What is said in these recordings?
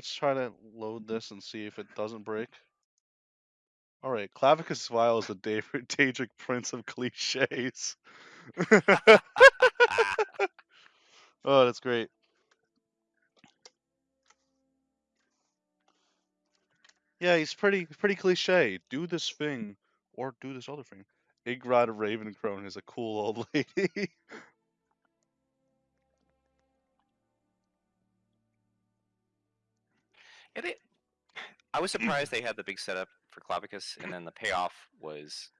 let's try to load mm-hmm. this and see if it doesn't break. All right, Clavicus Vile is the David Daedric Prince of cliches. oh, that's great. Yeah, he's pretty pretty cliche. Do this thing or do this other thing. Idgrod Ravencrone is a cool old lady. Yeah, they, I was surprised they had the big setup for Clavicus, and then the payoff was,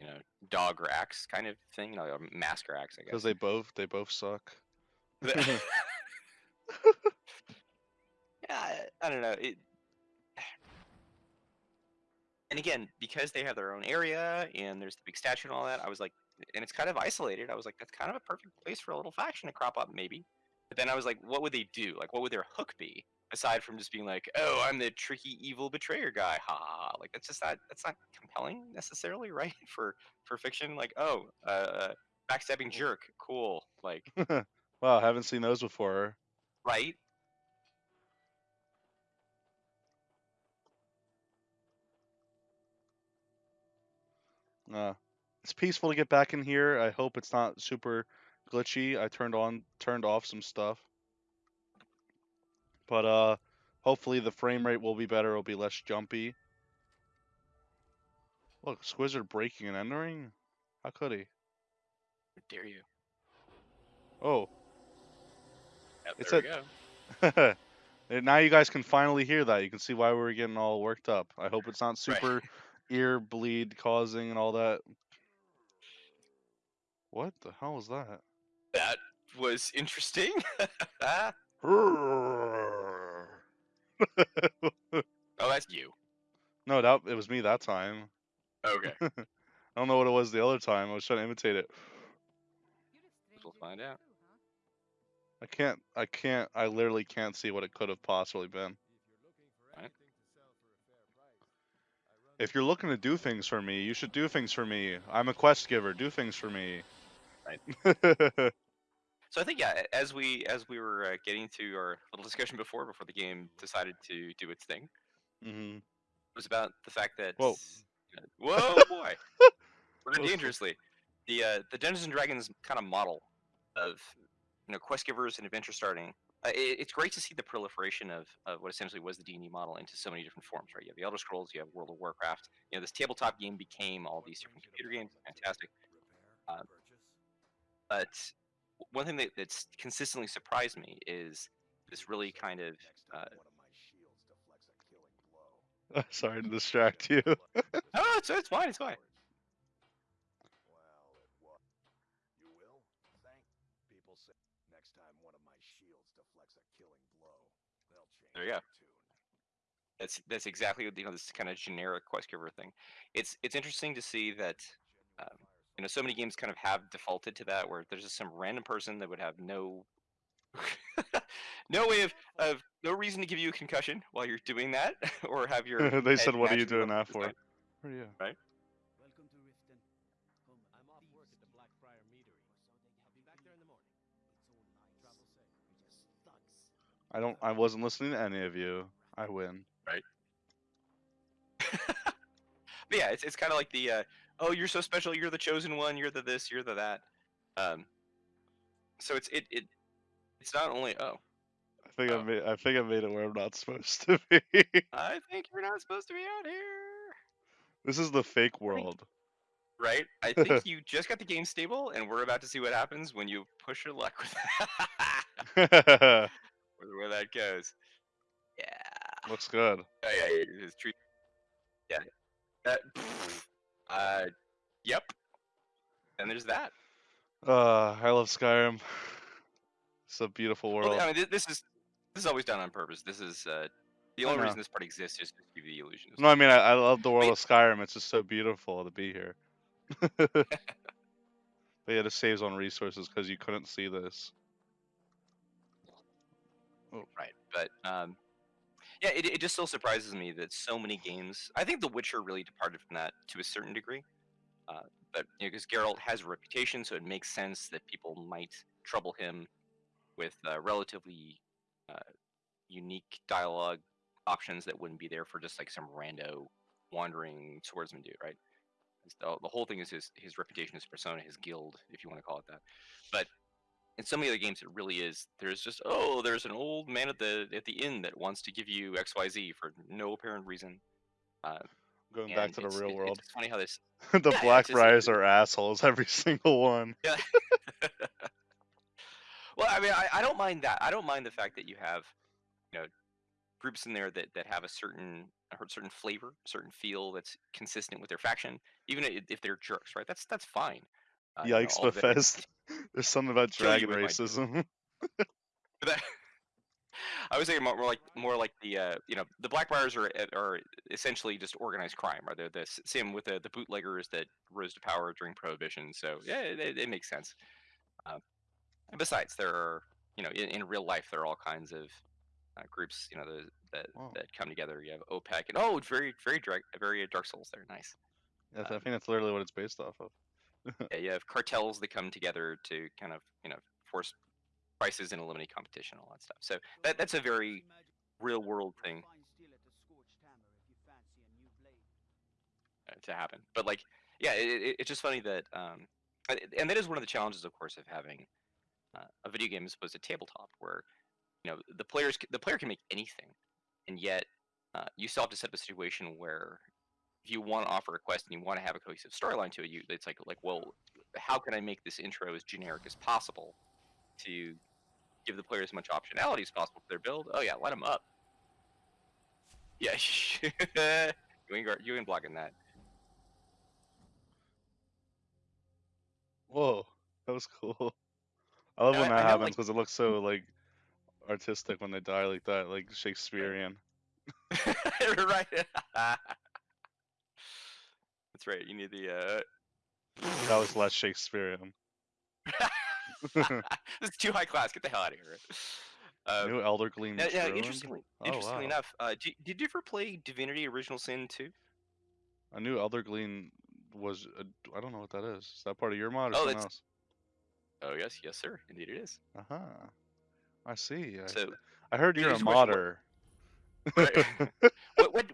you know, dog or axe kind of thing, you um, know, mask or axe, I Because they both they both suck. yeah, I, I don't know. It, and again, because they have their own area and there's the big statue and all that, I was like, and it's kind of isolated. I was like, that's kind of a perfect place for a little faction to crop up, maybe. But then I was like, what would they do? Like, what would their hook be aside from just being like, oh, I'm the tricky evil betrayer guy, ha ha ha. Like that's just not that's not compelling necessarily, right? For for fiction, like, oh, uh, backstabbing jerk, cool, like, wow, haven't seen those before. right? Uh, it's peaceful to get back in here. I hope it's not super glitchy. I turned on turned off some stuff. But uh hopefully the frame rate will be better, it'll be less jumpy. Look, Squizzard breaking and entering? How could he? How dare you? Oh. Yep, It's there we a- go. Now you guys can finally hear that. You can see why we were getting all worked up. I hope it's not super ear bleed causing and all that. What the hell was that? That was interesting. oh, that's you. no, that it was me that time. Okay, I don't know what it was the other time. I was trying to imitate it. we'll find out. I can't. I can't. I literally can't see what it could have possibly been. Right. If you're looking to do things for me, you should do things for me. I'm a quest giver. Do things for me. Right. So I think yeah, as we as we were uh, getting to our little discussion before, before the game decided to do its thing, hmm it was about the fact that Whoa. uh, whoa boy, we're dangerously. The uh, the Dungeons and Dragons kind of model of you know quest givers and adventure starting. Uh, it, it's great to see the proliferation of, of what essentially was the D and D model into so many different forms. Right, you have the Elder Scrolls, you have World of Warcraft. You know, this tabletop game became all these different computer games. Fantastic. Uh, but one thing that, that's consistently surprised me is this really kind of uh, Sorry to distract you. oh it's, it's fine it's fine There you go. that's that's exactly what, you know this kind of generic quest giver thing it's it's interesting to see that um, you know so many games kind of have defaulted to that where there's just some random person that would have no no way of, of no reason to give you a concussion while you're doing that or have your they said, "What are you doing that for?" side. Where are you? Welcome to Riften. Home, I'm off work at the Blackbriar Meadery, I'll be back there in the morning. Travel safe. You're just thugs. I don't. I wasn't listening to any of you. I win. But yeah, it's, it's kind of like the uh, oh, you're so special, you're the chosen one, you're the this, you're the that. Um, so it's it it it's not only oh, I think Oh. I made. I think I made it where I'm not supposed to be. I think you're not supposed to be out here, this is the fake world. right? I think you just got the game stable, and we're about to see what happens when you push your luck with where, where that goes. Yeah. Looks good. Oh yeah, yeah, his tree. Yeah. That. Uh. Yep. And there's that. Uh, I love Skyrim. It's a beautiful Well, world. I mean, thi- this is this is always done on purpose. This is uh, the only reason this part exists is to give you the illusion. No, I mean I, I love the world Wait. of Skyrim. It's just so beautiful to be here. but yeah, it saves on resources because you couldn't see this. Oh. right, but um, yeah, it, it just still surprises me that so many games. I think The Witcher really departed from that to a certain degree. Uh, but you know, because Geralt has a reputation, so it makes sense that people might trouble him with uh, relatively uh, unique dialogue options that wouldn't be there for just like some rando wandering swordsman dude, right? The, the whole thing is his his reputation, his persona, his guild, if you want to call it that. But in some of the other games, it really is. There's just oh, there's an old man at the at the inn that wants to give you X Y Z for no apparent reason. Uh, Going back to the real it- world. It's funny how this the yeah, it's Blackbriars are assholes, every single one. Yeah. well, I mean, I, I don't mind that. I don't mind the fact that you have, you know, groups in there that, that have a certain a certain flavor, certain feel that's consistent with their faction, even if they're jerks, right? That's that's fine. Uh, know, Yikes, all Bethesda. There's something about dragon racism. I was thinking more, like more like the uh, you know the Black Blackbriars are uh, are essentially just organized crime, Are They're the same with the, the bootleggers that rose to power during Prohibition. So yeah, it, it, makes sense. Uh, and besides, there are you know in, in real life there are all kinds of uh, groups you know the, that Wow. that come together. You have OPEC and oh, very very dark, very Dark Souls. There, nice. Yes, I Um, think that's literally what it's based off of. Yeah, you have cartels that come together to kind of you know force prices and eliminate competition, all that stuff. So that that's a very real world thing uh, to happen. But like, yeah, it, it, it's just funny that, um, and- that is one of the challenges, of course, of having uh, a video game as opposed to tabletop, where you know the players the player can make anything, and yet uh, you still have to set up a situation where if you want to offer a quest and you want to have a cohesive storyline to it, you it's like like well, how can I make this intro as generic as possible to give the player as much optionality as possible for their build? Oh yeah, let them up. Yeah, you ain't you ain't blocking that. Whoa, that was cool. I love when I- that I happens like- because it looks so like artistic when they die like that, like Shakespearean. right. That's right. You need the. Uh... That was less Shakespearean. this is too high class. Get the hell out of here. Uh, New Eldergleam now, Ruined? interestingly, Oh, interestingly wow. enough, uh, did, did you ever play Divinity: Original Sin 2? I knew Eldergleam was. A, I don't know what that is. Is that part of your mod or Oh, something else? Oh yes, yes sir. Indeed it is. Uh huh. I see. I, So, I heard you're a here's a question, what- modder. Right.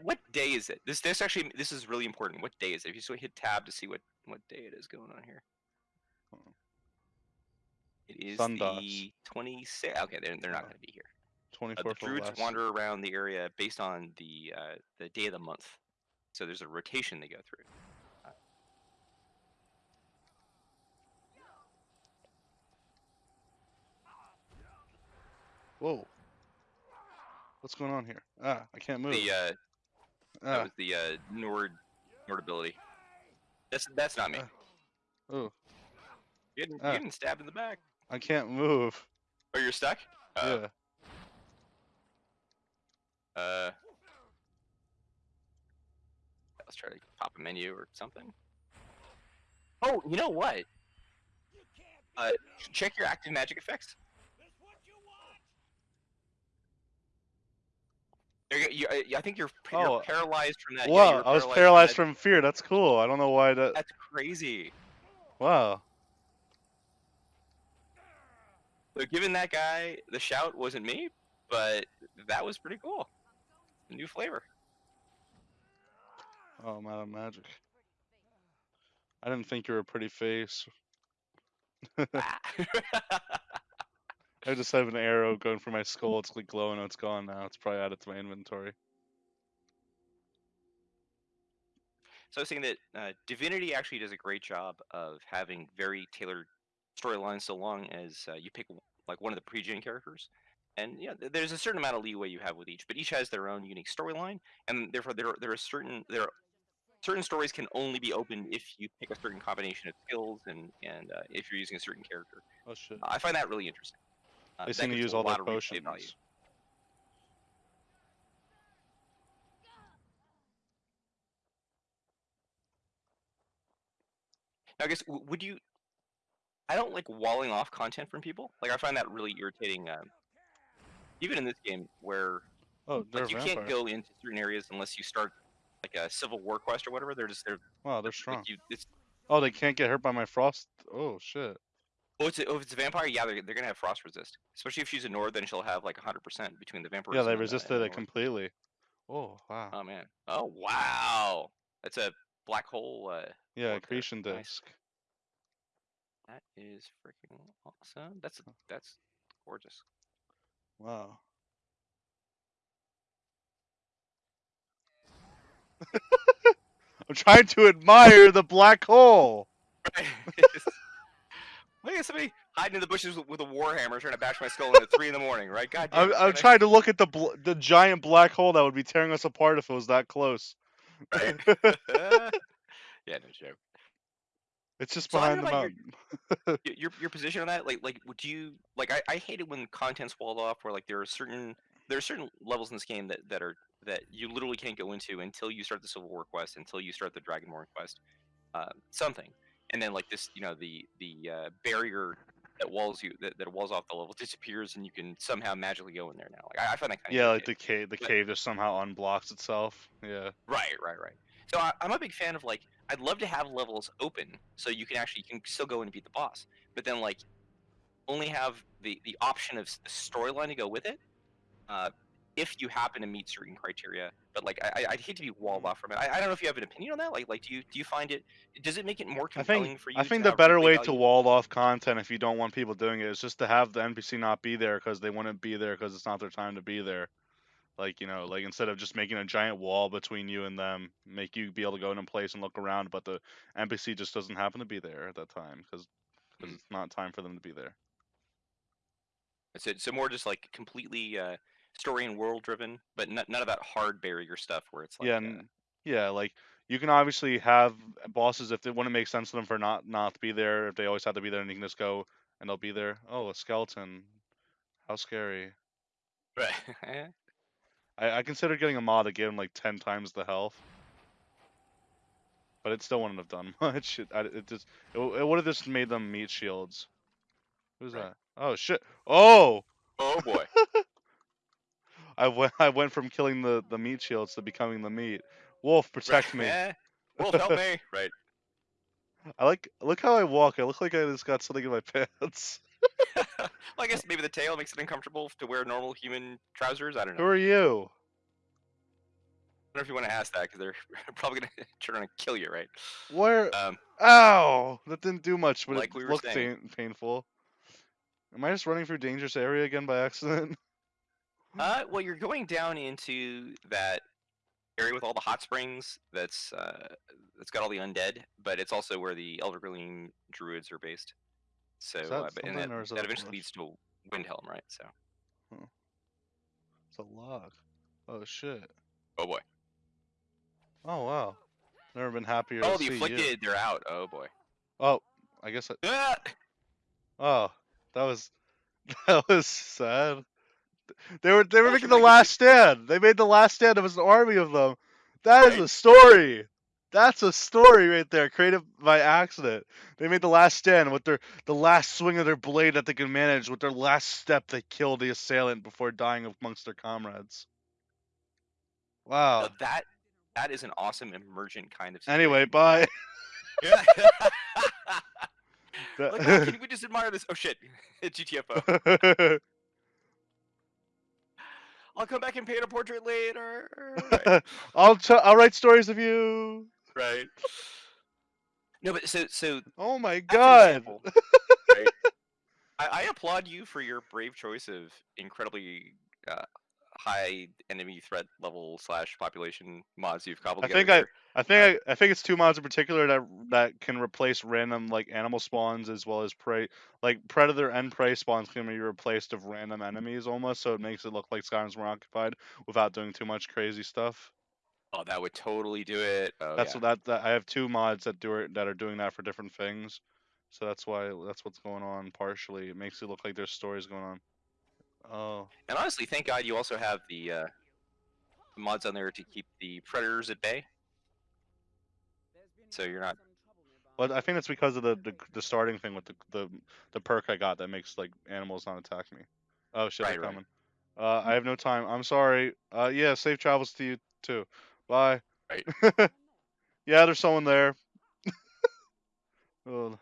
what day is it? This this actually this is really important. What day is it? If you so hit tab to see what what day it is going on here. Oh. It is Sundas. the 26th. Okay, they're, they're not going to be here. Uh, 24 the druids wander around the area based on the uh, the day of the month. So there's a rotation they go through. Uh, Whoa. What's going on here? Ah, I can't move. the uh, that ah, was the uh, Nord Nord ability. That's that's not me. Uh, oh, You getting, ah. you getting stabbed in the back. I can't move. Oh, you're stuck. Uh, yeah. Uh, let's try to pop a menu or something. Oh, you know what? Uh, check your active magic effects. You, you, I- think you're, you're Oh. paralyzed from that. yeah, Wow, you're I was from paralyzed that- from fear. That's cool. I don't know why that. That's crazy. Wow. So giving that guy the shout wasn't me, but that was pretty cool. New flavor. Oh, I'm out of magic. I didn't think you were a pretty face. Ah. I just have an arrow going for my skull. It's like glowing. It's gone now. It's probably added to my inventory. So I was saying that uh, Divinity actually does a great job of having very tailored storylines, so long as uh, you pick like one of the pre-gen characters, and yeah, th- there's a certain amount of leeway you have with each, but each has their own unique storyline, and therefore there are, there are certain there are certain stories can only be opened if you pick a certain combination of skills and and uh, if you're using a certain character. Oh shit. I find that really interesting. Uh, They seem to use all their lot potions. Now, I guess would you? I don't like walling off content from people. Like I find that really irritating. Um, even in this game, where Oh, like you vampire. can't go into certain areas unless you start like a Civil War quest or whatever. They're just they're Wow, they're like strong. you. It's Oh, they can't get hurt by my frost. Oh shit. Oh, it's a, oh, if it's a vampire, yeah, they're, they're gonna have frost resist. Especially if she's a Nord, then she'll have like 100% between the vampires. Yeah, they resisted it completely. Oh wow. Oh man. Oh wow. That's a black hole. Uh, yeah, orb there. accretion Nice. That is freaking awesome. That's that's gorgeous. Wow. I'm trying to admire the black hole. Look at somebody hiding in the bushes with, a warhammer trying to bash my skull in at three in the morning, right? God damn. I'm, I'm I- trying to look at the bl- the giant black hole that would be tearing us apart if it was that close. Right. yeah, no joke. it's just behind the mountain. Y- Your your position on that, like like would you like I, I hate it when content's walled off where like there are certain there are certain levels in this game that, that are that you literally can't go into until you start the Civil War quest, until you start the Dragonborn quest, uh, something, and then like this, you know, the the uh, barrier that walls you that, that walls off the level disappears, and you can somehow magically go in there now. Like I, I find that kind of yeah, like the cave, the But- cave just somehow unblocks itself. Yeah. Right, right, right. So I, I'm a big fan of like I'd love to have levels open so you can actually you can still go and beat the boss, but then like only have the the option of the storyline to go with it. Uh, if you happen to meet certain criteria, but like I, I'd hate to be walled off from it. I, I don't know if you have an opinion on that. Like, like do you do you find it? Does it make it more I compelling think for you? I to think the better way to value? wall off content if you don't want people doing it is just to have the NPC not be there because they wouldn't be there because it's not their time to be there. Like you know, like instead of just making a giant wall between you and them, make you be able to go in a place and look around, but the NPC just doesn't happen to be there at that time because Mm. it's not time for them to be there. So, so more just like completely uh, story and world driven, but n- none of that hard barrier stuff where it's like yeah, uh, and, yeah, like you can obviously have bosses if it wouldn't make sense to them for not not to be there. If they always have to be there, and you can just go and they'll be there. Oh, a skeleton! How scary! right. I, I considered getting a mod that gave him like ten times the health, but it still wouldn't have done much. It, I, it just it, it would have just made them meat shields. Who's Right. that? Oh shit! Oh, oh boy. I went I went from killing the the meat shields to becoming the meat. Wolf, protect me. Eh, Wolf, help me. Right. I like look how I walk. I look like I just got something in my pants. well, I guess maybe the tail makes it uncomfortable to wear normal human trousers. I don't know. Who are you? I don't know if you want to ask that because they're probably gonna try to kill you, right? Where? Um, Ow! That didn't do much, but Like it we looked pain, painful. Am I just running through dangerous area again by accident? Uh, well, you're going down into that area with all the hot springs. That's uh, that's got all the undead, but it's also where the Eldergleam druids are based. So, that uh, but, and that, is that that eventually leads to Windhelm, right? So, It's a log. Oh shit. oh boy. Oh wow. Never been happier Oh, to the see you. afflicted, they're out. Oh boy. Oh, I guess. I, Ah! oh, that was that was sad. They were they were making the last stand. They made the last stand. It was an army of them. That is a story. That's a story right there, created by accident. They made the last stand with their the last swing of their blade that they could manage. With their last step, they killed the assailant before dying amongst their comrades. Wow. Now that that is an awesome emergent kind of. Anyway, bye. Like, can we just admire this? Oh shit, GTFO. I'll come back and paint a portrait later. Right. I'll t- I'll write stories of you. right. No, but so so Oh my god. example, right? I, I applaud you for your brave choice of incredibly uh, high enemy threat level slash population mods you've cobbled I together. think I-. I think uh, I, I think it's two mods in particular that that can replace random like animal spawns as well as prey like predator and prey spawns can be replaced of random enemies almost so it makes it look like Skyrim's more occupied without doing too much crazy stuff. Oh, that would totally do it. Oh, that's yeah. what that, that I have two mods that do it that are doing that for different things. So that's why that's what's going on partially. It makes it look like there's stories going on. Oh. And honestly, thank God you also have the uh, mods on there to keep the predators at bay. So you're not. But I think it's because of the, the the starting thing with the, the the perk I got that makes like animals not attack me. Oh shit, Right, they're right. coming. Uh, I have no time. I'm sorry. Uh, yeah, safe travels to you too. Bye. Right. yeah, there's someone there. oh.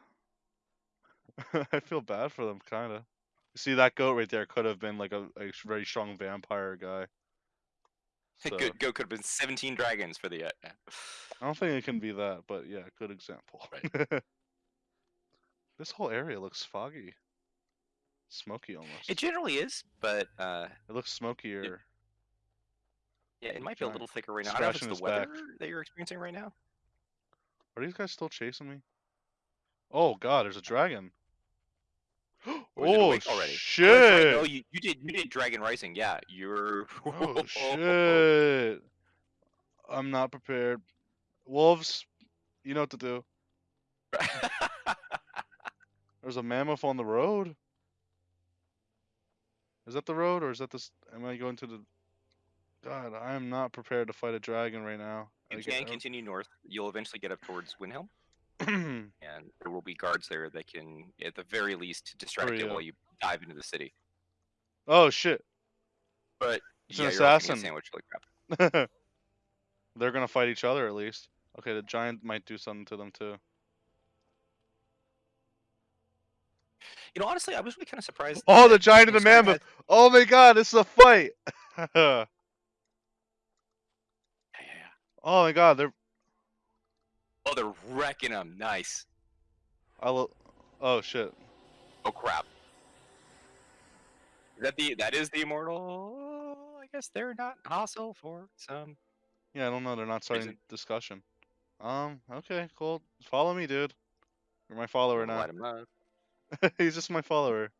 I feel bad for them, kind of. See that goat right there could have been like a, a very strong vampire guy. So, Good go could have been 17 dragons for the. Uh, I don't think it can be that, but yeah, good example. this whole area looks foggy, smoky almost. it generally is, but uh, It looks smokier. yeah, it might be a little thicker right now. I don't know if it's the weather back. that you're experiencing right now. Are these guys still chasing me? Oh god, there's a dragon. Or is it oh already? Oh, right, shit! No, you, you did you did Dragon Rising. Yeah, you're. Oh shit! I'm not prepared. Wolves, you know what to do. There's a mammoth on the road. Is that the road, or is that this? Am I going to the? God, I am not prepared to fight a dragon right now. you I can get- continue north. You'll eventually get up towards Windhelm, and there will be guards there that can, at the very least, distract Hurry you up. while you dive into the city. oh shit! But It's an yeah, you're assassin. sandwiched like crap. They're gonna fight each other at least. Okay, the giant might do something to them too. You know, honestly, I was really kind of surprised. Oh, the giant and the Skyrim had- mammoth! Oh my god, this is a fight! oh Yeah, yeah, yeah. Oh my god, they're. Oh, they're wrecking them. Nice. I lo- Oh shit. Oh crap. Is that the that is the immortal? I guess they're not hostile for some. Yeah, I don't know. They're not starting Reason. discussion. Um. Okay. Cool. Follow me, dude. You're my follower now. Light 'em up. He's just my follower.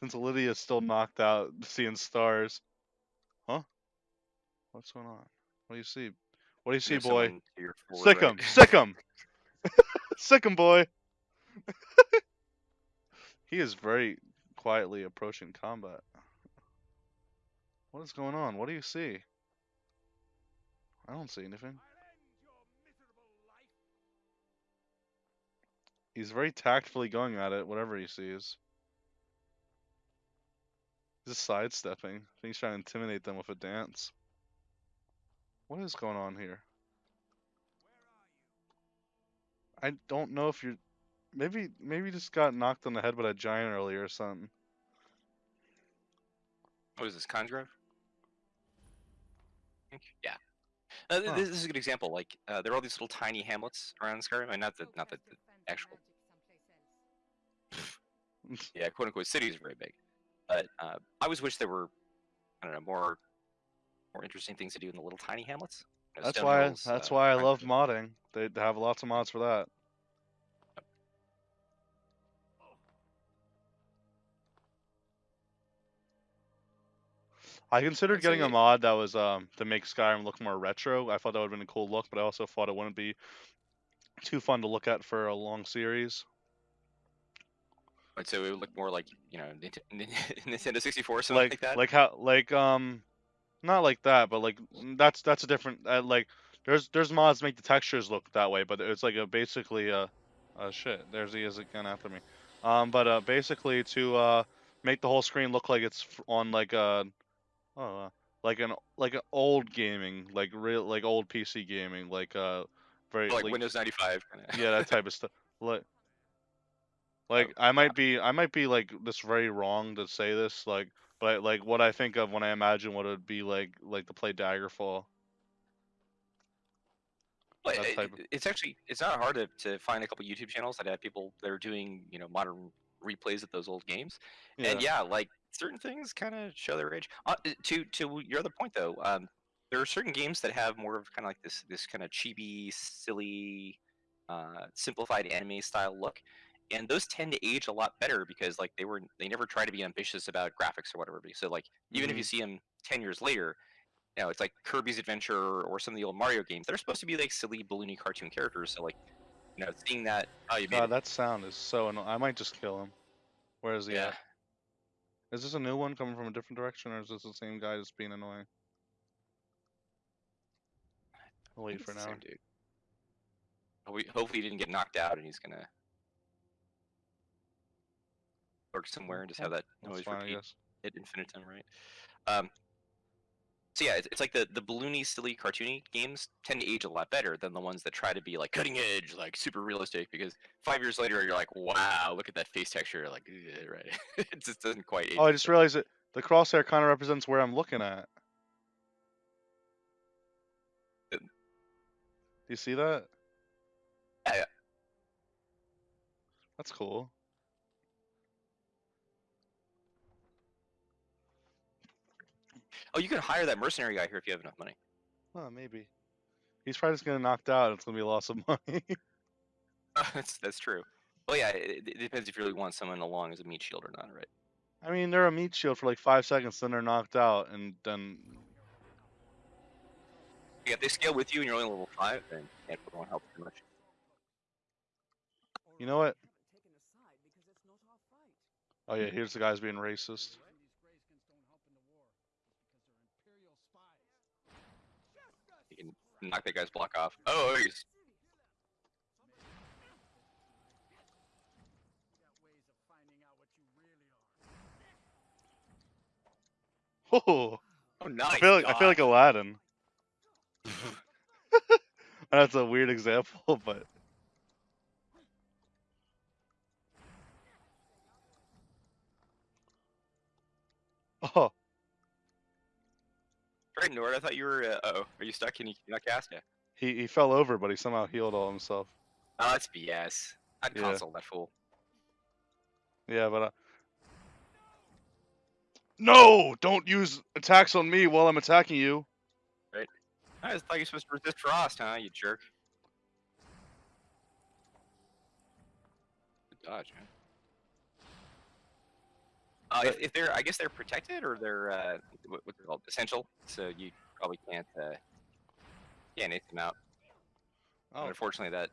Since Lydia's still knocked out, seeing stars. Huh? What's going on? What do you see? What do you see, There's boy? someone to your forward Sick him! Sick him! Sick him, boy! he is very quietly approaching combat. What is going on? What do you see? I don't see anything. He's very tactfully going at it, whatever he sees. He's just sidestepping. I think he's trying to intimidate them with a dance. What is going on here? I don't know if you're. Maybe maybe just got knocked on the head by a giant earlier or something. What is this, Kynesgrove? I think- Yeah. Uh, Huh. This is a good example. Like, uh, there are all these little tiny hamlets around Skyrim, and not the not the, the actual, yeah, quote unquote, city is very big. But uh, I always wish there were, I don't know, more more interesting things to do in the little tiny hamlets. You know, That's why hills, that's uh, why I love modding. They have lots of mods for that. I considered getting a mod that was um to make Skyrim look more retro. I thought that would have been a cool look, but I also thought it wouldn't be too fun to look at for a long series. Right, so it would look more like you know Nintendo 64 or something like, like that. like how like um not like that but like mm, that's that's a different uh, like there's there's mods make the textures look that way but it's like a basically uh uh shit. There's he is again after me. Um but uh basically to uh make the whole screen look like it's on like a oh uh, like an like an old gaming like real like old PC gaming like uh very like like, Windows 95. Yeah that type of stuff. Like like I might be I might be like this very wrong to say this like but like what I think of when I imagine what it would be like like to play Daggerfall. Well, it- of- it's actually it's not hard to, to find a couple YouTube channels that have people that are doing you know modern replays of those old games. Yeah. And yeah, like certain things kind of show their age. Uh, uh, to to your other point though, um, there are certain games that have more of kind of like this this kind of chibi, silly, uh, simplified anime style look, and those tend to age a lot better because like they were they never try to be ambitious about graphics or whatever. So like even if you mm-hmm. see them ten years later. You know, it's like Kirby's Adventure or some of the old Mario games. They're supposed to be like silly, balloony cartoon characters. So like, you know, seeing that oh you God, that sound is so annoying. I might just kill him. Where is he yeah. at? Is this a new one coming from a different direction or is this the same guy just being annoying? I'll wait for now. dude. Hopefully, hopefully he didn't get knocked out and he's gonna lurk somewhere and just have that That's noise fine, repeat at infinitum, right? Um, So yeah, it's, it's like the the balloony, silly, cartoony games tend to age a lot better than the ones that try to be like cutting edge, like super realistic. Because five years later, you're like, wow, look at that face texture. Like, right? it just doesn't quite. Age Oh, I just same. realized that the crosshair kind of represents where I'm looking at. Uh, Do you see that? Yeah, yeah. That's cool. Oh, you can hire that mercenary guy here if you have enough money. Oh, maybe. He's probably just gonna knocked out. It's gonna be a loss of money. that's that's true. Well, yeah, it, it depends if you really want someone along as a meat shield or not, right? I mean, they're a meat shield for like five seconds, then they're knocked out, and then Yeah, if they scale with you and you're only level five, then it won't help too much. you know what? Oh yeah, here's the guys being racist. You can knock that guy's block off. Oh, oh, he's Oh, oh nice. I feel like I feel like. Aladdin. That's a weird example, but oh, Right, Nord. I thought you were. Uh oh, are you stuck? Can you, not cast? Yeah. he he fell over, but he somehow healed all himself. Oh, that's BS. I'd Yeah. console that fool. Yeah, but uh... no, don't use attacks on me while I'm attacking you. I just thought you were supposed to resist frost, huh? You jerk. Good dodge, man. Uh, if, if they're, I guess they're protected or they're uh, what, what's it called? Essential. So you probably can't. Uh, yeah, nade them out. But Oh, unfortunately, that.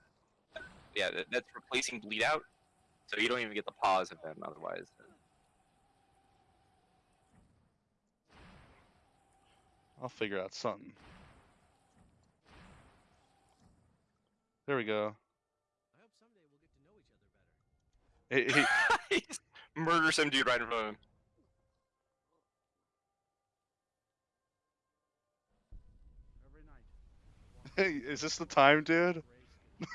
Yeah, that, that's replacing bleed out. So you don't even get the pause of them otherwise. I'll figure out something. There we go. I hope someday we'll get to know each other better. He, he, he just murder some dude right in front of him. Every night. hey, is this the time, dude? Race was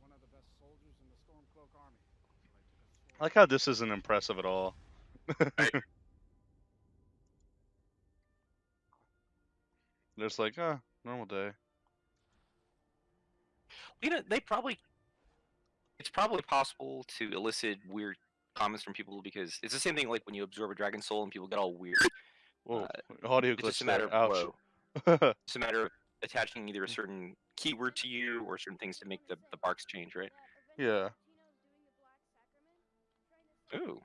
one of the best soldiers in the Stormcloak army. So I I like how this isn't impressive at all. Just like, uh, normal day. You know, they probably. It's probably possible to elicit weird comments from people because it's the same thing like when you absorb a dragon soul and people get all weird. Whoa, uh, audio It's glitch just a matter there. of Ouch. flow. It's a matter of attaching either a certain keyword to you or certain things to make the, the barks change, right? yeah. Ooh.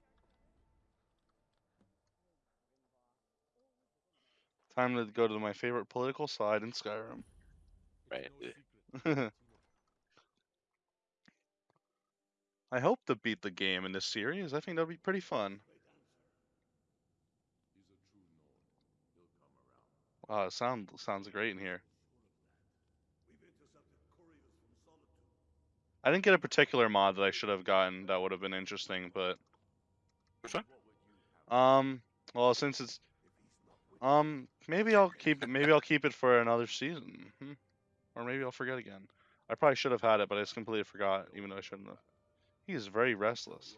Time to go to my favorite political side in Skyrim. Right. no secret. I hope to beat the game in this series. I think that'll be pretty fun. Wow, it sound sounds great in here. I didn't get a particular mod that I should have gotten that would have been interesting, but Which one? um, well, since it's um, maybe I'll keep it. Maybe I'll keep it for another season, hmm. or maybe I'll forget again. I probably should have had it, but I just completely forgot, even though I shouldn't have. He is very restless.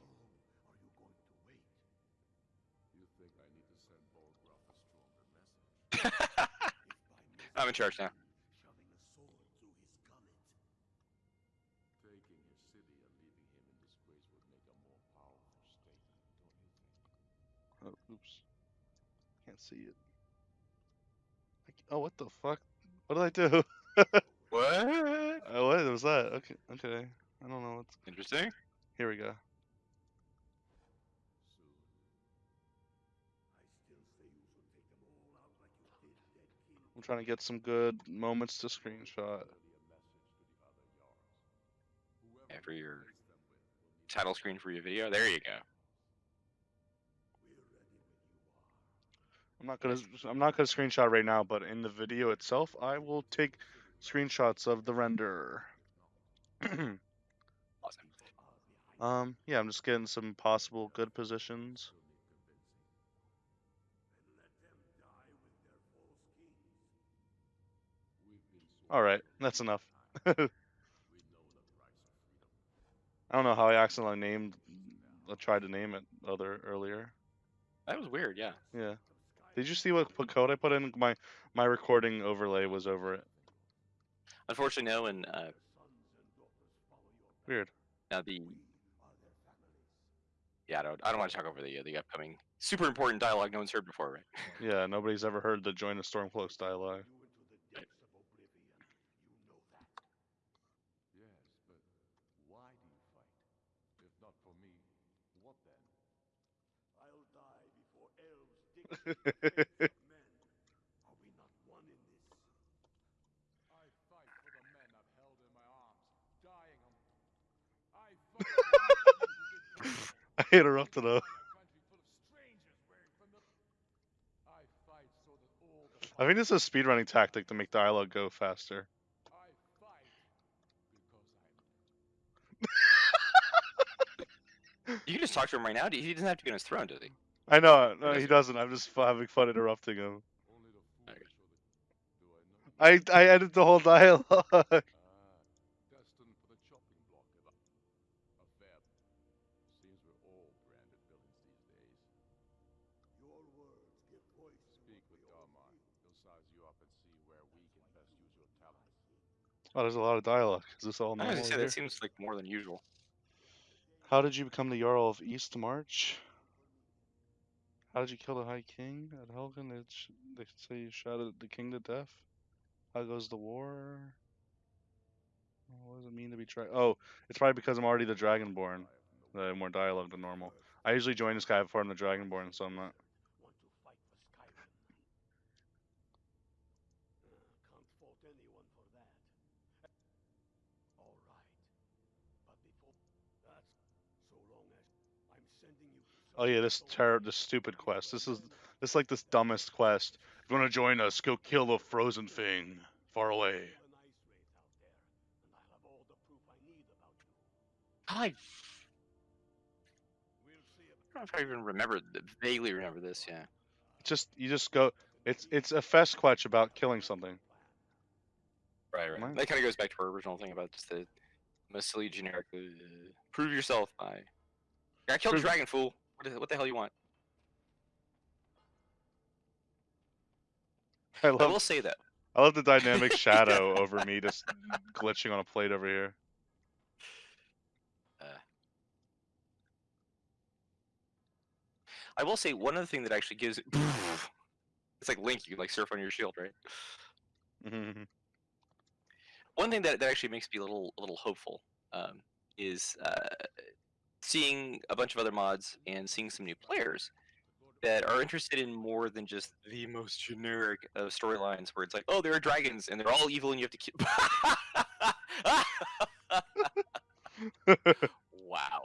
I'm in charge now. Oh, oops. Can't see it. I c- Oh, what the fuck? What did I do? What? Oh, what was that? Okay, okay. I don't know what's. Interesting. Here we go. I'm trying to get some good moments to screenshot. Yeah, for your title screen for your video. There you go. I'm not gonna. I'm not gonna screenshot right now, but in the video itself, I will take screenshots of the render. Um, yeah, I'm just getting some possible good positions. All right, that's enough. I don't know how I accidentally named. I tried to name it other earlier. That was weird. Yeah. Yeah. Did you see what code I put in? My my recording overlay was over it. Unfortunately, no. And uh, weird. Now the yeah, I don't I don't want to talk over the uh, the upcoming super important dialogue no one's heard before, right? Yeah, nobody's ever heard the join a Stormcloaks dialogue. Yes, but why do you fight? If not for me, what then? I'll die before elves dig men. Are we not one in this? I fight for the men I've held in my arms, dying on. I fight for the men who did I interrupted though. a country full of strangers wearing familiar. I fight so that all the I think this is a speedrunning tactic to make dialogue go faster. I fight because I You can just talk to him right now. He doesn't have to be on his throne, does he? I know, uh, no, he doesn't. I'm just having fun interrupting him. only the foolish Okay. or the. Do I know? I I edit the whole dialogue. Oh, there's a lot of dialogue. Is this all I was gonna say that seems like more than usual. How did you become the Jarl of East March? How did you kill the High King at Helgen? They, they say you shot the king to death. How goes the war? What does it mean to be tri- Oh, it's probably because I'm already the Dragonborn. I have more dialogue than normal. I usually join this guy before I'm the Dragonborn, so I'm not. want to fight for Skyrim. Uh, can't fault anyone for that. All right. But before that's so long as I'm sending you to Oh yeah, this soul ter- this stupid quest. This is this is like this dumbest quest. If you want to join us, go kill the frozen thing far away. an ice wraith out there, and I'll have all the proof I need about you. I We'll see about don't know if I even remember, vaguely remember this. Yeah. Just you just go. It's it's a fest quest about killing something. Right, right. Nice. That kind of goes back to our original thing about just the most silly generic. Uh, prove yourself by. I killed a Prove- dragon, fool. What, is, what the hell you want? I love, I will say that. I love the dynamic shadow over me just glitching on a plate over here. I will say one other thing that actually gives it. It's like Link. You like surf on your shield, right? Mhm. One thing that, that actually makes me a little a little hopeful um, is uh, seeing a bunch of other mods and seeing some new players that are interested in more than just the most generic of storylines where it's like, oh, there are dragons and they're all evil and you have to kill. wow.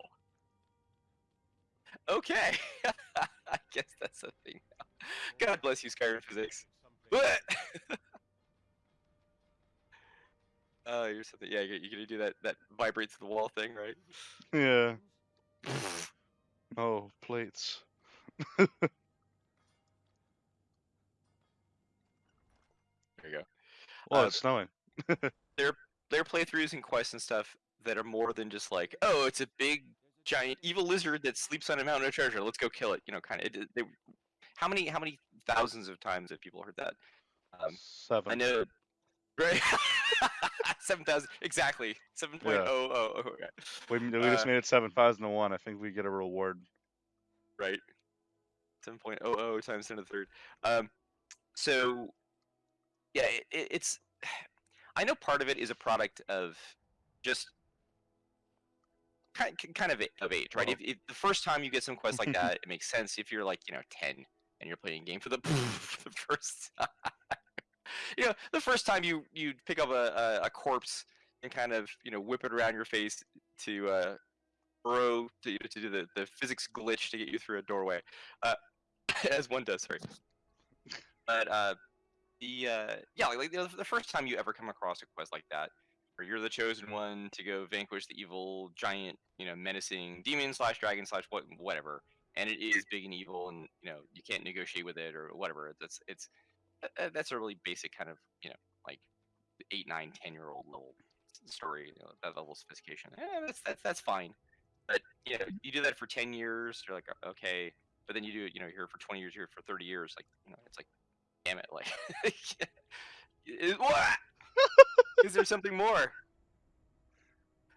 Okay. I guess that's a thing now. God bless you, Skyrim physics. What? Oh, you're something. Yeah, you're gonna do that that vibrates the wall thing, right? yeah. Oh, plates. There you go. Well, Uh, it's snowing. There are playthroughs and quests and stuff that are more than just like, oh, it's a big giant evil lizard that sleeps on a mountain of treasure. Let's go kill it. You know, kind of. How many how many thousands of times have people heard that? Um, Seven. I know, right? Seven thousand exactly. Seven point oh oh oh. okay. We, we just uh, made it seven thousand to one. I think we get a reward. right? 7.00 times 10 to the third. Um, so, yeah, it, it, it's. I know part of it is a product of just kind kind of of age, right? Uh-huh. If, if the first time you get some quest like that, it makes sense. If you're like you know 10 and you're playing a game for the, for the first time, you know, the first time you you pick up a, a, a corpse and kind of you know whip it around your face to uh, burrow to, to do the, the physics glitch to get you through a doorway, uh, as one does. Sorry, but uh, the uh, yeah, like, like the, the first time you ever come across a quest like that, where you're the chosen one to go vanquish the evil giant, you know, menacing demon slash dragon slash what whatever, and it is big and evil, and you know you can't negotiate with it or whatever. That's it's that's a really basic kind of you know like eight, nine, ten year old level story, you know, that level of sophistication. Eh, that's that's that's fine. But you know, you do that for ten years, you're like, okay. But then you do it, you know, you're here for twenty years, here for thirty years, like, you know, it's like, damn it, like, is, what? Is there something more?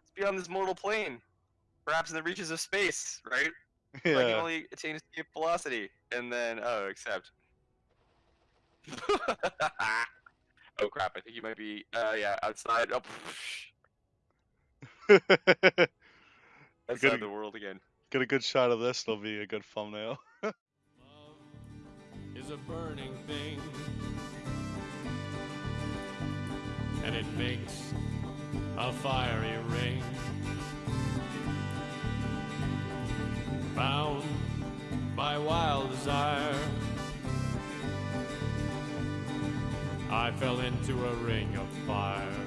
It's beyond this mortal plane, perhaps in the reaches of space, right? Where I can Yeah. only attain escape velocity, and then oh, except. oh crap! I think you might be. Uh, yeah, outside. Oh, outside Good- the world again. Get a good shot of this. It'll be a good thumbnail. Love is a burning thing, and it makes a fiery ring. Bound by wild desire, I fell into a ring of fire.